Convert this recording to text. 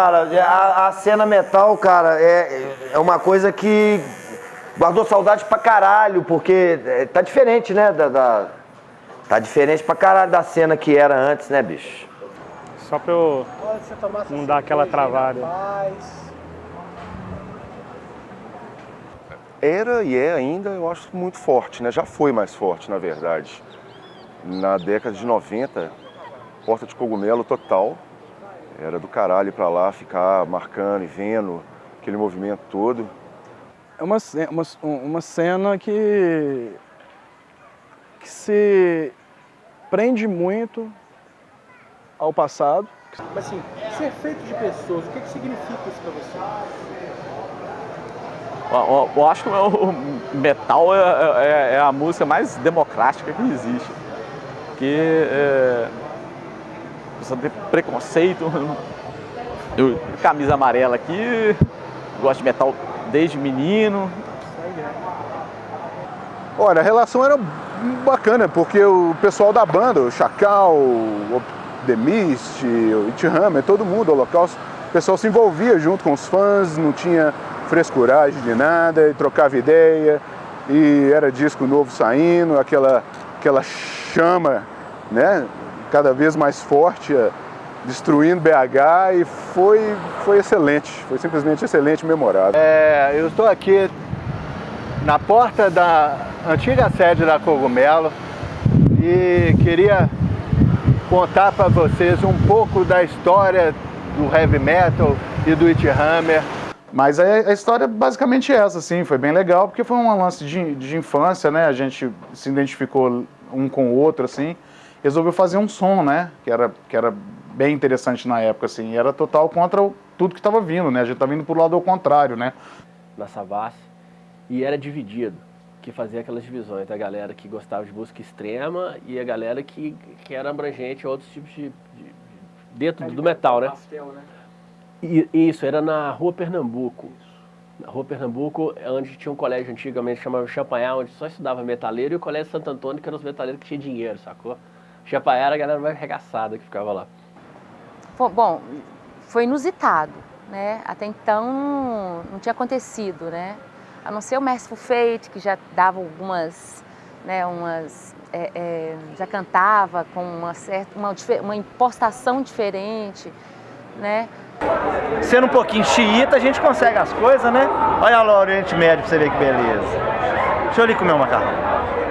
Cara, a, a cena metal, cara, é, é uma coisa que guardou saudade pra caralho, porque é, tá diferente, né? Da, da- tá diferente pra caralho da cena que era antes, né, bicho? Só pra eu não dar aquela travada. Era e é ainda, eu acho muito forte, né? Já foi mais forte, na verdade. Na década de 90, Porta de Cogumelo total. Era do caralho ir pra lá, ficar marcando e vendo aquele movimento todo. É uma, uma, uma cena que, que se prende muito ao passado. Mas assim, ser feito de pessoas, o que, que significa isso pra você? Eu, acho que o metal é, é- é a música mais democrática que existe. Porque precisa ter preconceito. Eu, camisa amarela aqui, gosto de metal desde menino. Olha, a relação era bacana, porque o pessoal da banda, o Chacal, o The Mist, o It Hammer, todo mundo, o Holocausto, o pessoal se envolvia junto com os fãs, não tinha frescuragem de nada, e trocava ideia, e era disco novo saindo, aquela, aquela chama, né, cada vez mais forte, eh, destruindo BH, e foi, foi excelente, foi simplesmente excelente, memorável. É, eu estou aqui na porta da antiga sede da Cogumelo e queria contar para vocês um pouco da história do heavy metal e do It Hammer. Mas a, a história é basicamente essa, assim, foi bem legal, porque foi um lance de, de infância, né? A gente se identificou um com o outro, assim, resolveu fazer um som, né? Que era, que era bem interessante na época, assim, e era total contra o- tudo que estava vindo, né? A gente estava indo pro lado ao contrário, né? na Savassi e era dividido, que fazia aquelas divisões, a galera que gostava de música extrema e a galera que, que era abrangente a outros tipos de, de- de- dentro do metal, né? E, isso, era na Rua Pernambuco. Na Rua Pernambuco, é onde tinha um colégio antigamente chamado Champagnat, onde só estudava metaleiro, e o Colégio Santo Antônio, que eram os metaleiros que tinham dinheiro, sacou? Champagnat era a galera mais arregaçada que ficava lá. Bom, foi inusitado, né? Até então não, tinha acontecido, né? A não ser o Merciful Fate, que já dava algumas, né, umas, é, é, já cantava com uma certa, uma, uma impostação diferente, né? Sendo um pouquinho xiita, a gente consegue as coisas, né? Olha lá o Oriente Médio pra você ver que beleza. Deixa eu ali comer um macarrão.